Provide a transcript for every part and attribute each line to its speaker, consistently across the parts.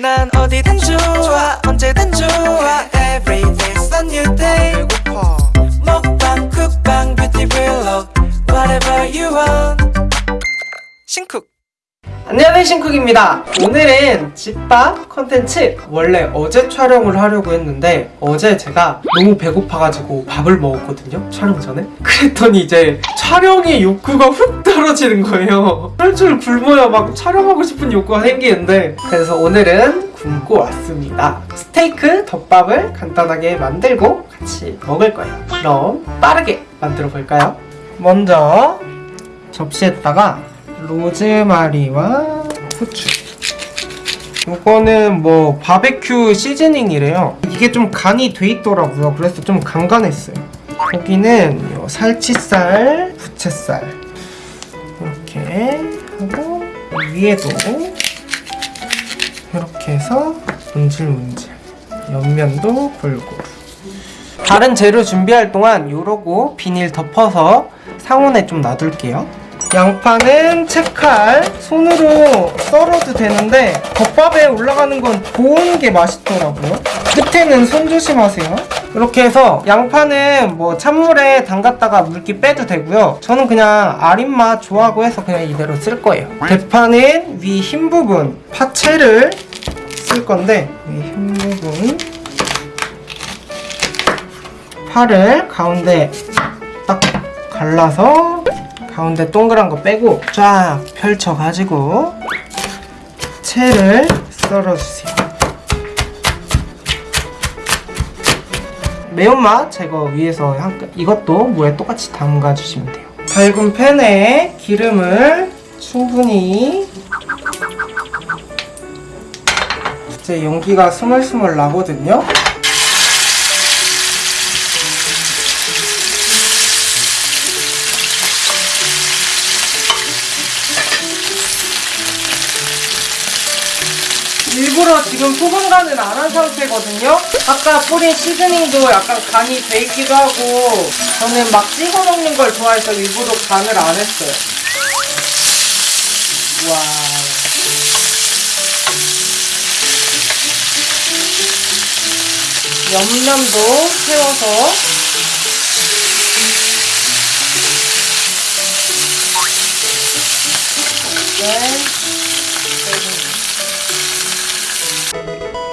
Speaker 1: 난 어디든 좋아 언제든 좋아 Every day's a new day 먹방 쿡방 뷰티 블록 Whatever you want 신쿡 안녕하세요 신쿡입니다. 오늘은 집밥 컨텐츠. 원래 어제 촬영을 하려고 했는데 어제 제가 너무 배고파가지고 밥을 먹었거든요 촬영 전에. 그랬더니 이제 촬영의 욕구가 훅 떨어지는 거예요. 쫄쫄 굶어야 막 촬영하고 싶은 욕구가 생기는데. 그래서 오늘은 굶고 왔습니다. 스테이크 덮밥을 간단하게 만들고 같이 먹을 거예요. 그럼 빠르게 만들어 볼까요? 먼저 접시에다가 로즈마리와 후추. 이거는 뭐 바베큐 시즈닝이래요. 이게 좀 간이 돼 있더라고요. 그래서 좀 간간했어요. 고기는 요 살치살, 부채살. 이렇게 하고 위에도 이렇게 해서 문질문질. 옆면도 골고루 다른 재료 준비할 동안 요러고 비닐 덮어서 상온에 좀 놔둘게요 양파는 채칼 손으로 썰어도 되는데 덮밥에 올라가는 건 고운 게 맛있더라고요. 끝에는 손 조심하세요. 이렇게 해서 양파는 뭐 찬물에 담갔다가 물기 빼도 되고요. 저는 그냥 아린맛 좋아하고 해서 그냥 이대로 쓸 거예요. 대파는 위 흰 부분 파채를 쓸 건데 위 흰 부분 파를 가운데 딱 갈라서 가운데 동그란 거 빼고 쫙 펼쳐가지고 채를 썰어주세요. 매운맛 제거 위해서 한, 이것도 물에 똑같이 담가주시면 돼요. 밝은 팬에 기름을 충분히 이제 연기가 스멀스멀 나거든요 일부러 지금 소금 간을 안 한 상태거든요. 아까 뿌린 시즈닝도 약간 간이 돼 있기도 하고 저는 막 찍어 먹는 걸 좋아해서 일부러 간을 안 했어요. 와. 옆면도 세워서 네. Música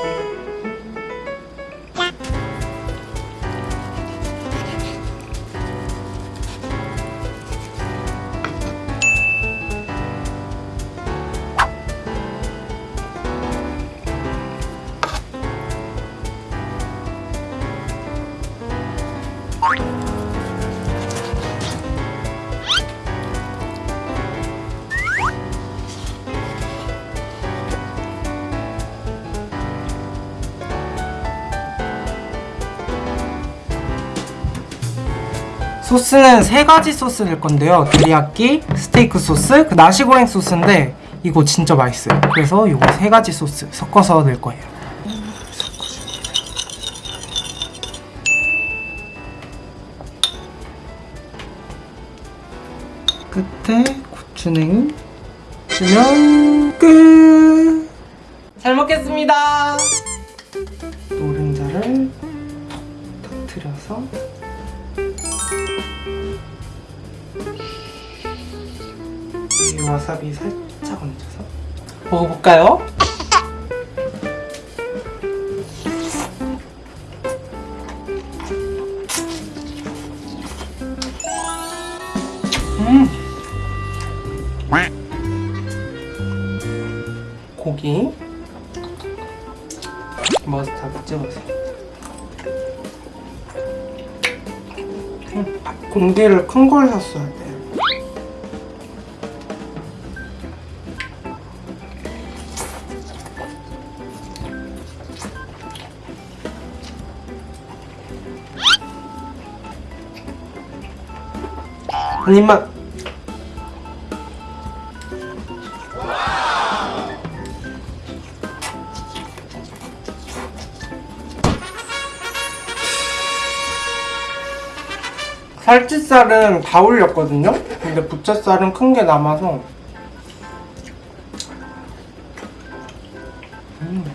Speaker 1: 소스는 세 가지 소스 낼 건데요. 데리야끼, 스테이크 소스, 그 나시고랭 소스인데 이거 진짜 맛있어요. 그래서 이거 세 가지 소스 섞어서 낼 거예요. 끝에 고추냉이 주면 끝! 잘 먹겠습니다! 노른자를 톡 터트려서 이 와사비 살짝 얹어서 먹어볼까요? 음. 고기. 머스타드 찍어주 공기를 큰 걸 샀어야 돼. 한 입만 살치살은 다 올렸거든요? 근데 부채살은 큰 게 남아서 음.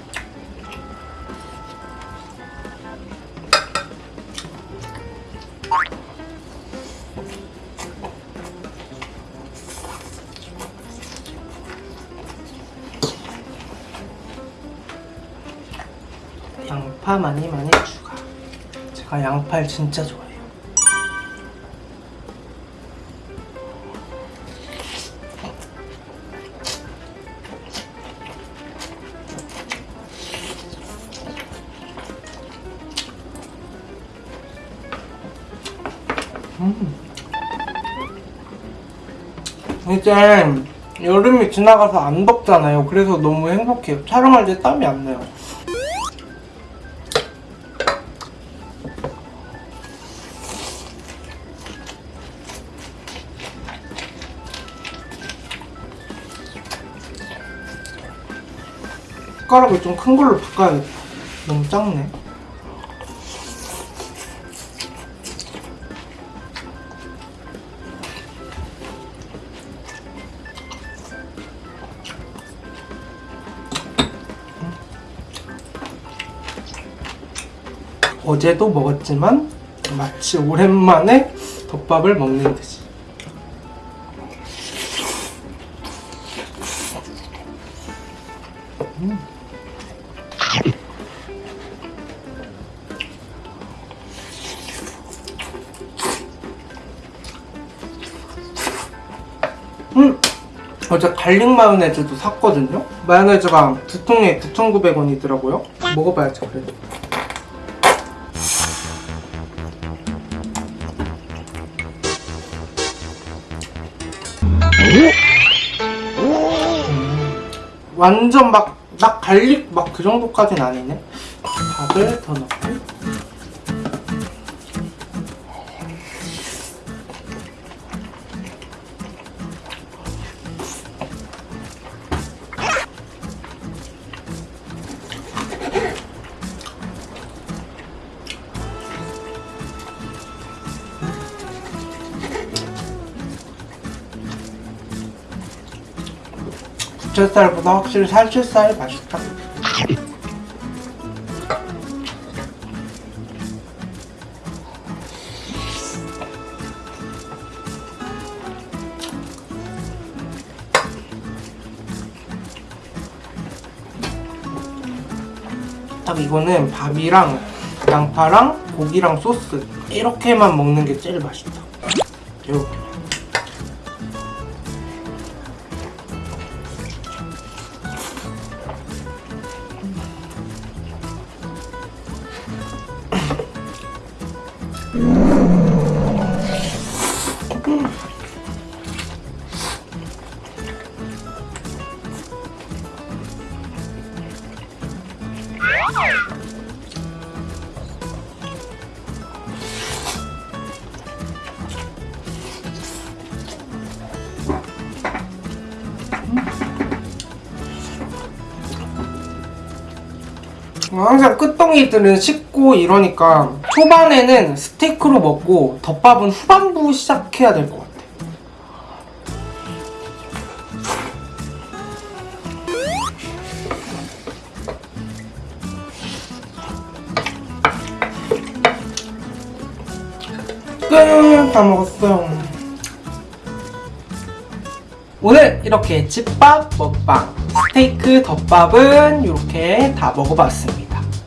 Speaker 1: 양파 많이 많이 추가. 제가 양파를 진짜 좋아해요. 음. 이제 여름이 지나가서 안 덥잖아요. 그래서 너무 행복해요. 촬영할 때 땀이 안 나요. 숟가락을 좀 큰 걸로 바꿔야겠다. 너무 작네. 어제도 먹었지만 마치 오랜만에 덮밥을 먹는 듯이. 음! 어제 garlic 마요네즈도 샀거든요? 마요네즈가 두 통에 9,900원이더라고요. 먹어봐야죠, 그래도. 완전 막, 막 garlic 막 그 정도까진 아니네. 밥을 더 넣고. 부채살보다 확실히 살치살이 맛있다. 딱 이거는 밥이랑 양파랑 고기랑 소스 이렇게만 먹는 게 제일 맛있다. 이렇게. 항상 끝덩이들은 식고 이러니까 초반에는 스테이크로 먹고 덮밥은 후반부 시작해야 될 것 같아. 끝! 다 먹었어요. 오늘 이렇게 집밥 먹방 스테이크 덮밥은 이렇게 다 먹어봤습니다.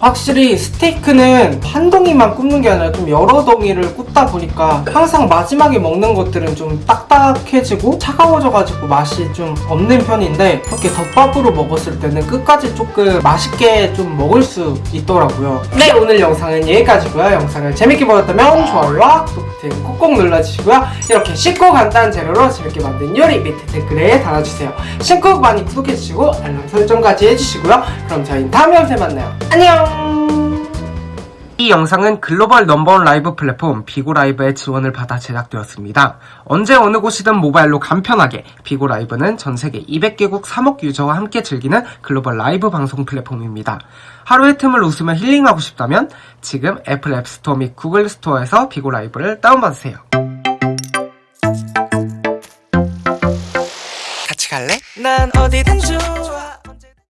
Speaker 1: 확실히 스테이크는 한 덩이만 굽는 게 아니라 좀 여러 덩이를 굽다 보니까 항상 마지막에 먹는 것들은 좀 딱딱해지고 차가워져가지고 맛이 좀 없는 편인데 이렇게 덮밥으로 먹었을 때는 끝까지 조금 맛있게 좀 먹을 수 있더라고요. 네 오늘 영상은 여기까지고요. 영상을 재밌게 보셨다면 좋아요와 구독 버튼 꾹꾹 눌러주시고요. 이렇게 쉽고 간단한 재료로 재밌게 만든 요리 밑에 댓글에 달아주세요. 신곡 많이 구독해주시고 알람 설정까지 해주시고요. 그럼 저희는 다음 영상에 만나요. 안녕! 이 영상은 글로벌 넘버원 라이브 플랫폼 비고라이브의 지원을 받아 제작되었습니다. 언제 어느 곳이든 모바일로 간편하게 비고라이브는 전세계 200개국 3억 유저와 함께 즐기는 글로벌 라이브 방송 플랫폼입니다. 하루의 틈을 웃으며 힐링하고 싶다면 지금 애플 앱스토어 및 구글 스토어에서 비고라이브를 다운받으세요. 같이 갈래? 난 어디든 좋아